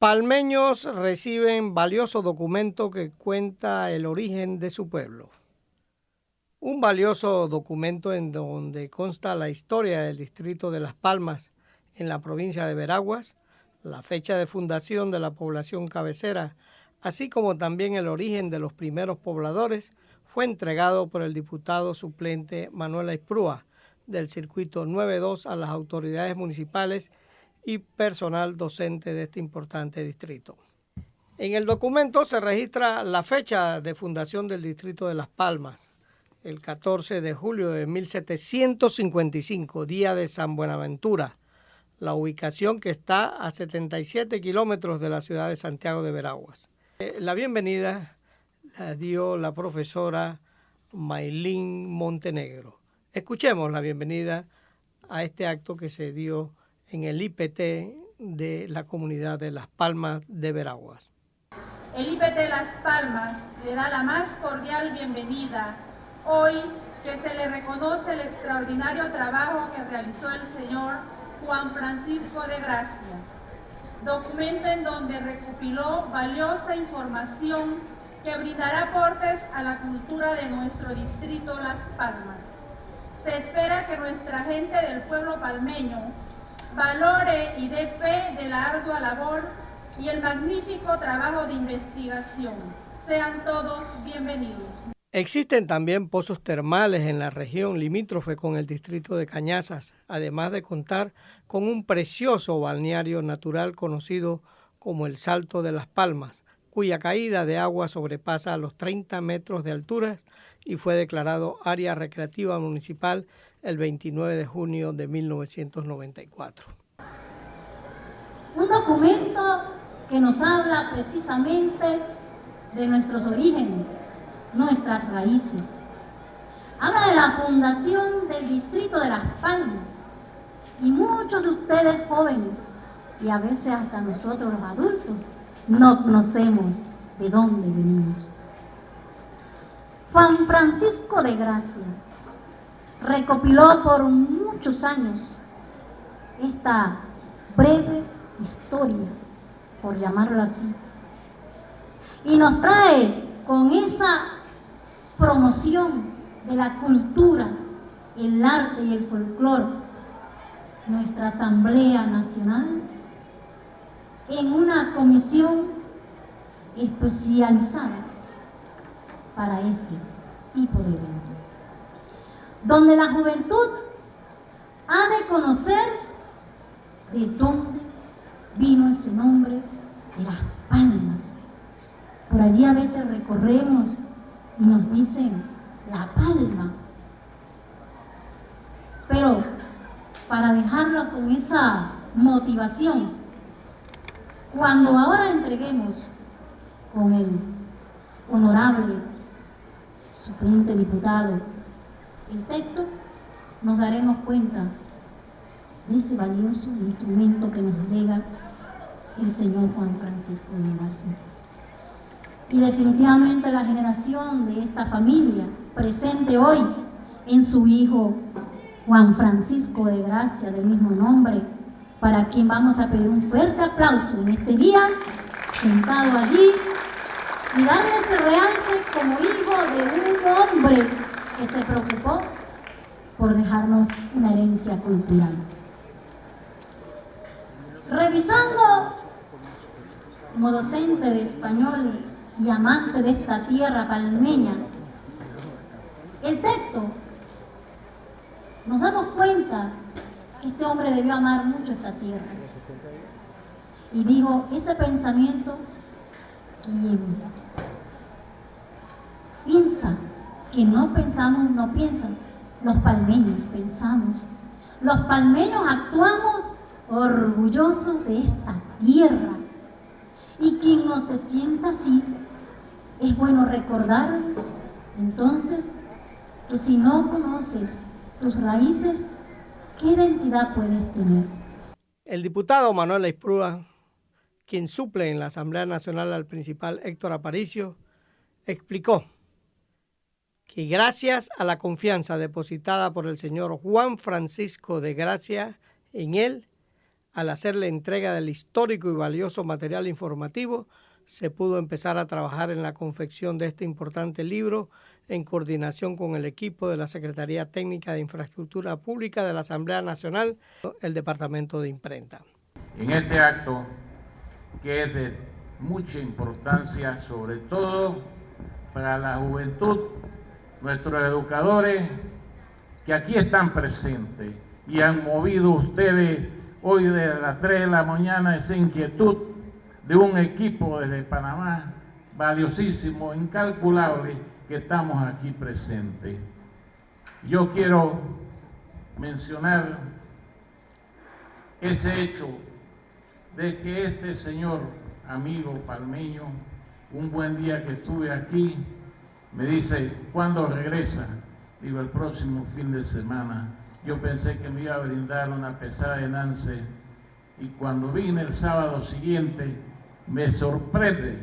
Palmeños reciben valioso documento que cuenta el origen de su pueblo. Un valioso documento en donde consta la historia del distrito de Las Palmas en la provincia de Veraguas, la fecha de fundación de la población cabecera, así como también el origen de los primeros pobladores, fue entregado por el diputado suplente Manuel Esprúa del circuito 92 a las autoridades municipales y personal docente de este importante distrito. En el documento se registra la fecha de fundación del distrito de Las Palmas, el 14 de julio de 1755, día de San Buenaventura, la ubicación que está a 77 kilómetros de la ciudad de Santiago de Veraguas. Eh, la bienvenida la dio la profesora Maylin Montenegro. Escuchemos la bienvenida a este acto que se dio en el IPT de la comunidad de Las Palmas de Veraguas. El IPT Las Palmas le da la más cordial bienvenida hoy que se le reconoce el extraordinario trabajo que realizó el señor Juan Francisco de Gracia, documento en donde recopiló valiosa información que brindará aportes a la cultura de nuestro distrito Las Palmas. Se espera que nuestra gente del pueblo palmeño valore y dé fe de la ardua labor y el magnífico trabajo de investigación. Sean todos bienvenidos. Existen también pozos termales en la región limítrofe con el distrito de Cañazas, además de contar con un precioso balneario natural conocido como el Salto de las Palmas, cuya caída de agua sobrepasa los 30 metros de altura y fue declarado área recreativa municipal el 29 de junio de 1994. Un documento que nos habla precisamente de nuestros orígenes, nuestras raíces. Habla de la fundación del distrito de Las Palmas y muchos de ustedes jóvenes y a veces hasta nosotros los adultos no conocemos de dónde venimos. Juan Francisco de Gracia. Recopiló por muchos años esta breve historia, por llamarlo así, y nos trae con esa promoción de la cultura, el arte y el folclore, nuestra Asamblea Nacional, en una comisión especializada para este tipo de evento, donde la juventud ha de conocer de dónde vino ese nombre de las palmas. Por allí a veces recorremos y nos dicen la palma. Pero para dejarlo con esa motivación, cuando ahora entreguemos con el honorable suplente diputado el texto, nos daremos cuenta de ese valioso instrumento que nos lega el señor Juan Francisco de Gracia. Y definitivamente la generación de esta familia presente hoy en su hijo Juan Francisco de Gracia, del mismo nombre, para quien vamos a pedir un fuerte aplauso en este día, sentado allí, y darle ese realce como hijo de un hombre que se preocupó por dejarnos una herencia cultural. Revisando como docente de español y amante de esta tierra palmeña, el texto, nos damos cuenta que este hombre debió amar mucho esta tierra. Y dijo, ese pensamiento, Piensa, que no pensamos, no piensan. Los palmeños pensamos. Los palmeños actuamos orgullosos de esta tierra. Y quien no se sienta así, es bueno recordarles entonces que si no conoces tus raíces, ¿qué identidad puedes tener? El diputado Manuel quien suple en la Asamblea Nacional al principal Héctor Aparicio, explicó que gracias a la confianza depositada por el señor Juan Francisco de Gracia en él, Al hacer la entrega del histórico y valioso material informativo, se pudo empezar a trabajar en la confección de este importante libro en coordinación con el equipo de la Secretaría Técnica de Infraestructura Pública de la Asamblea Nacional, el Departamento de Imprenta. En este acto, que es de mucha importancia, sobre todo para la juventud, nuestros educadores que aquí están presentes y han movido ustedes hoy de las 3 de la mañana esa inquietud de un equipo desde Panamá valiosísimo, incalculable, que estamos aquí presentes. Yo quiero mencionar ese hecho de que este señor amigo palmeño, un buen día que estuve aquí, me dice, ¿cuándo regresa? Digo, el próximo fin de semana. Yo pensé que me iba a brindar una pesada de y cuando vine el sábado siguiente me sorprende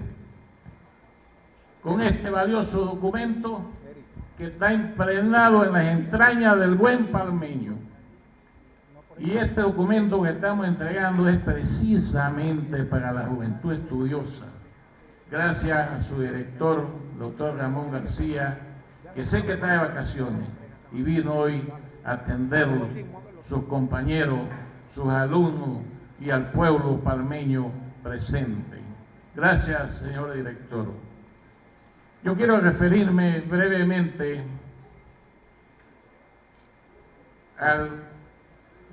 con este valioso documento que está impregnado en las entrañas del buen palmeño. Y este documento que estamos entregando es precisamente para la juventud estudiosa. Gracias a su director, doctor Ramón García, que sé que está de vacaciones y vino hoy a atenderlo, sus compañeros, sus alumnos y al pueblo palmeño presente. Gracias, señor director. Yo quiero referirme brevemente al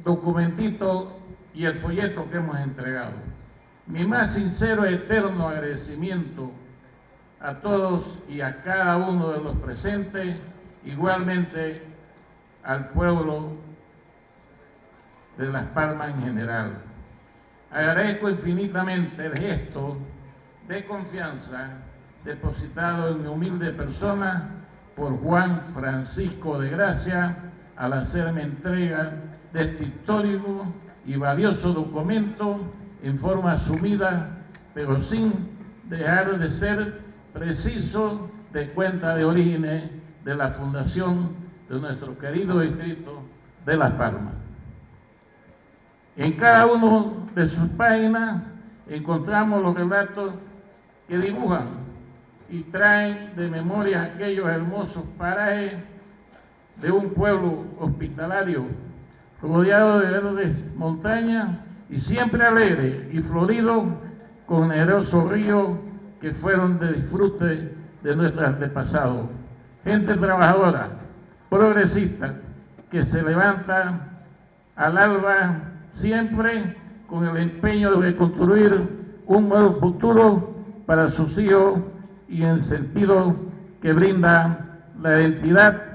documentito y el folleto que hemos entregado. Mi más sincero y eterno agradecimiento a todos y a cada uno de los presentes, igualmente al pueblo de Las Palmas en general. Agradezco infinitamente el gesto de confianza depositado en mi humilde persona por Juan Francisco de Gracia al hacerme entrega de este histórico y valioso documento en forma asumida, pero sin dejar de ser preciso de cuenta de orígenes de la fundación de nuestro querido distrito de Las Palmas. En cada uno de sus páginas encontramos los relatos que dibujan y traen de memoria aquellos hermosos parajes de un pueblo hospitalario rodeado de verdes montañas y siempre alegre y florido con generosos ríos que fueron de disfrute de nuestros antepasados. Gente trabajadora, progresista, que se levanta al alba siempre con el empeño de construir un nuevo futuro para sus hijos y en el sentido que brinda la identidad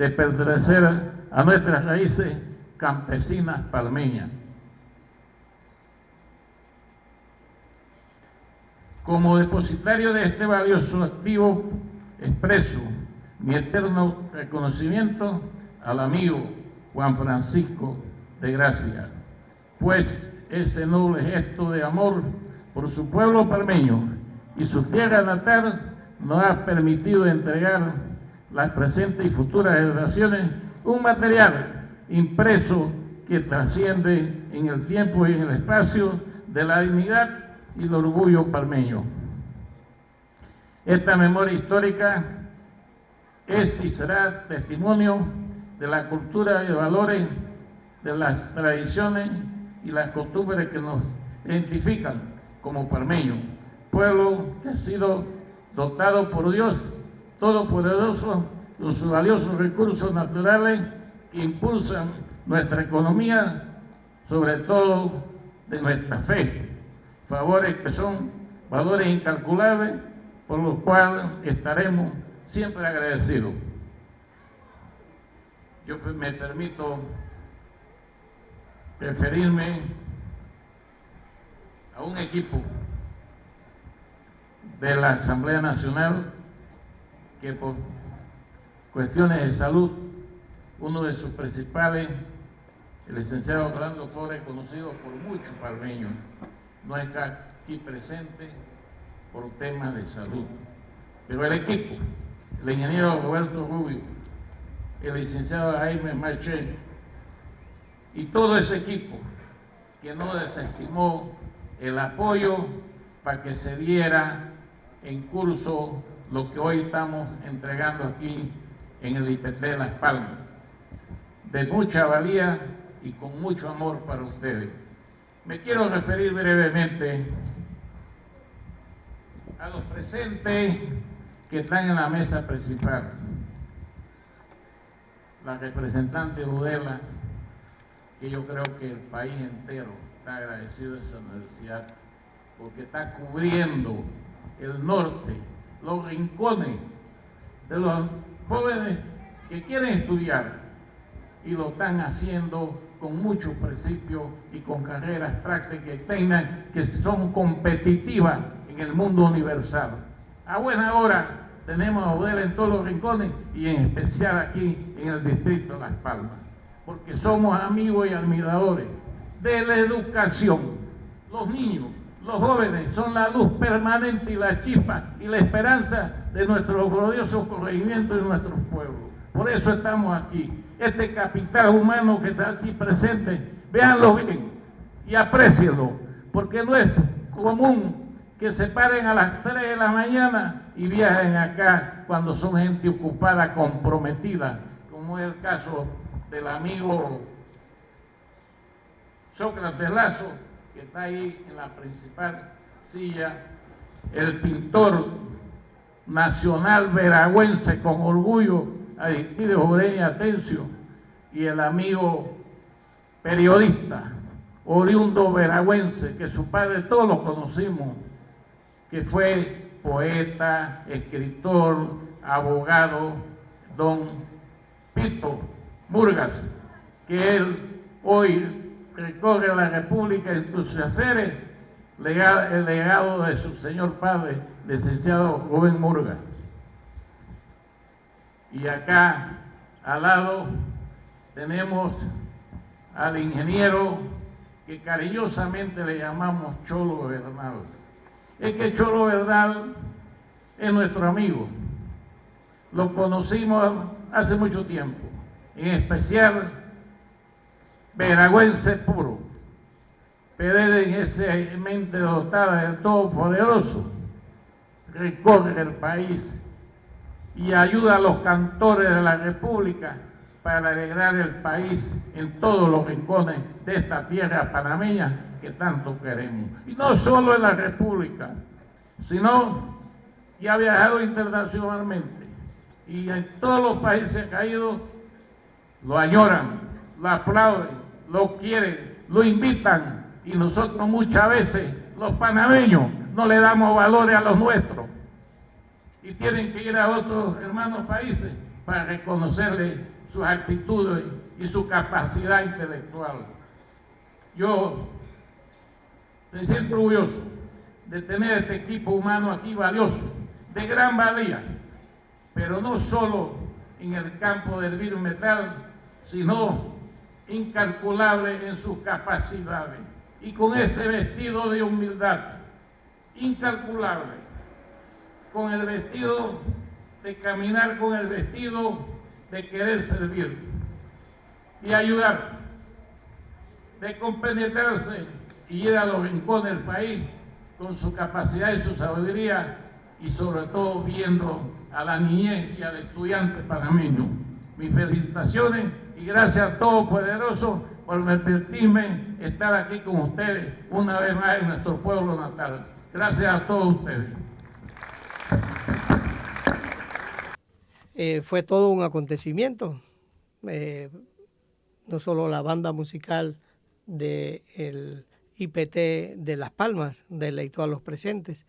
de pertenecer a nuestras raíces campesinas palmeñas. Como depositario de este valioso activo, expreso mi eterno reconocimiento al amigo Juan Francisco de Gracia, pues ese noble gesto de amor por su pueblo palmeño y su tierra natal nos ha permitido entregar las presentes y futuras generaciones un material impreso que trasciende en el tiempo y en el espacio de la dignidad y el orgullo palmeño. Esta memoria histórica es y será testimonio de la cultura y valores, de las tradiciones y las costumbres que nos identifican como palmeños pueblo que ha sido dotado por Dios Todopoderoso sus valiosos recursos naturales impulsan nuestra economía, sobre todo de nuestra fe. Favores que son valores incalculables por los cuales estaremos siempre agradecidos. Yo me permito referirme a un equipo de la Asamblea Nacional que por cuestiones de salud, uno de sus principales, el licenciado Orlando Flores, conocido por muchos palmeños, no está aquí presente por temas de salud. Pero el equipo, el ingeniero Roberto Rubio, el licenciado Jaime Marché y todo ese equipo que no desestimó el apoyo para que se diera en curso lo que hoy estamos entregando aquí en el IPT de Las Palmas. De mucha valía y con mucho amor para ustedes. Me quiero referir brevemente a los presentes que están en la mesa principal. La representante Udela, que yo creo que el país entero está agradecido de esa universidad, porque está cubriendo el norte, los rincones de los jóvenes que quieren estudiar y lo están haciendo con mucho principio y con carreras prácticas externas que son competitivas en el mundo universal. A buena hora tenemos a Udela en todos los rincones y en especial aquí en el distrito de Las Palmas, porque somos amigos y admiradores de la educación. Los niños, los jóvenes son la luz permanente y la chispa y la esperanza de nuestro glorioso corregimiento y nuestros pueblos. Por eso estamos aquí este capital humano que está aquí presente, véanlo bien y aprecienlo, porque no es común que se paren a las 3 de la mañana y viajen acá cuando son gente ocupada, comprometida, como es el caso del amigo Sócrates Lazo, que está ahí en la principal silla, el pintor nacional veragüense con orgullo, Aristides Oreña Atencio, y el amigo periodista, oriundo veragüense, que su padre todos lo conocimos, que fue poeta, escritor, abogado, don Pito Murgas, que él hoy recorre la República en sus haceres, el legado de su señor padre, licenciado Rubén Murgas. Y acá, al lado, tenemos al ingeniero que cariñosamente le llamamos Cholo Bernal. Es que Cholo Bernal es nuestro amigo. Lo conocimos hace mucho tiempo, en especial veragüense puro, pero en esa mente dotada del Todopoderoso, recorre el país y ayuda a los cantores de la República para alegrar el país en todos los rincones de esta tierra panameña que tanto queremos. Y no solo en la República, sino que ha viajado internacionalmente y en todos los países caídos lo añoran, lo aplauden, lo quieren, lo invitan y nosotros muchas veces, los panameños, no le damos valores a los nuestros y tienen que ir a otros hermanos países para reconocerle sus actitudes y su capacidad intelectual. Yo me siento orgulloso de tener este equipo humano aquí valioso, de gran valía, pero no solo en el campo del virus metal, sino incalculable en sus capacidades y con ese vestido de humildad, incalculable, con el vestido de caminar con el vestido de querer servir y ayudar, de compenetrarse y ir a los rincones del país con su capacidad y su sabiduría y sobre todo viendo a la niñez y al estudiante panameño. Mis felicitaciones y gracias a todos poderosos por permitirme estar aquí con ustedes una vez más en nuestro pueblo natal. Gracias a todos ustedes. Eh, fue todo un acontecimiento. Eh, no solo la banda musical del IPT de Las Palmas deleitó a los presentes.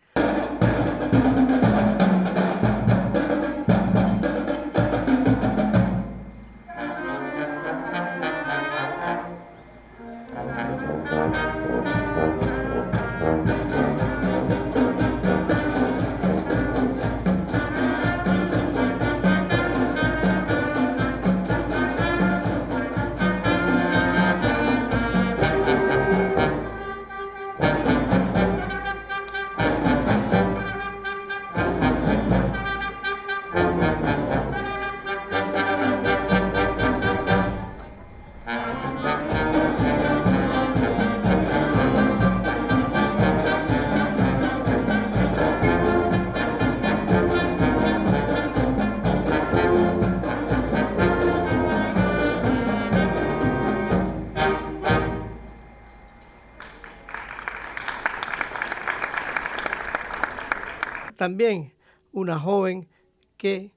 También una joven que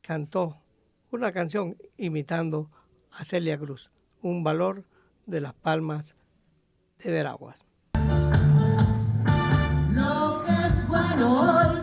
cantó una canción imitando a Celia Cruz, un valor de las palmas de Veraguas. Lo que es bueno hoy.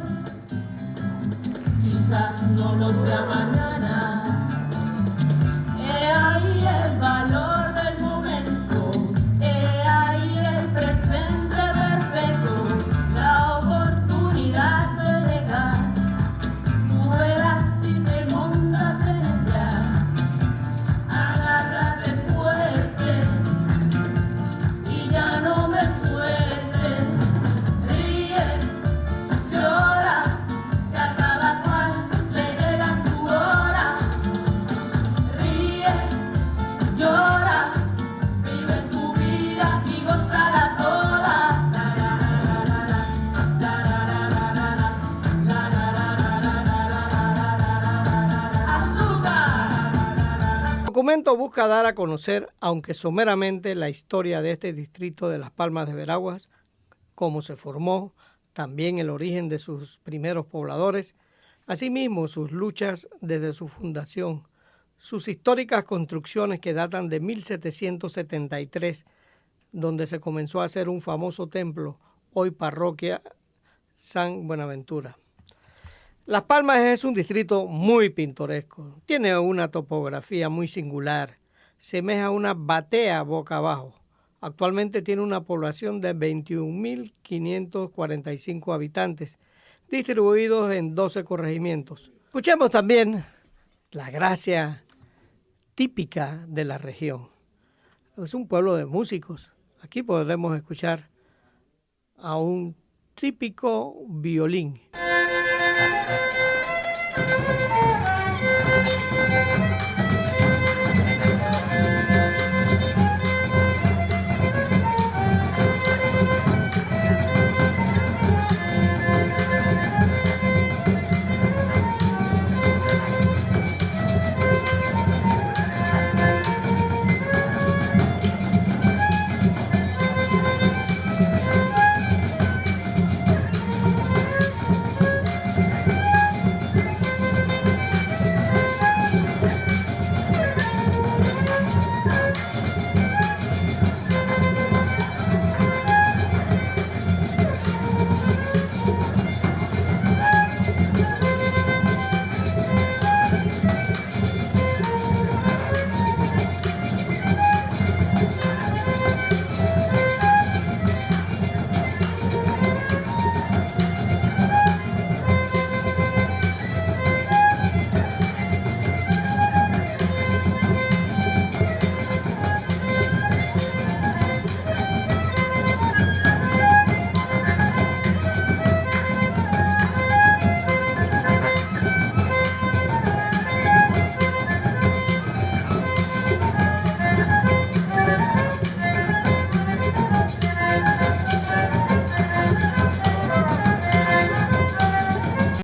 Busca dar a conocer, aunque someramente, la historia de este distrito de Las Palmas de Veraguas, cómo se formó, también el origen de sus primeros pobladores, asimismo sus luchas desde su fundación, sus históricas construcciones que datan de 1773, donde se comenzó a hacer un famoso templo, hoy parroquia San Buenaventura. Las Palmas es un distrito muy pintoresco. Tiene una topografía muy singular. Semeja una batea boca abajo. Actualmente tiene una población de 21.545 habitantes, distribuidos en 12 corregimientos. Escuchemos también la gracia típica de la región. Es un pueblo de músicos. Aquí podremos escuchar a un típico violín.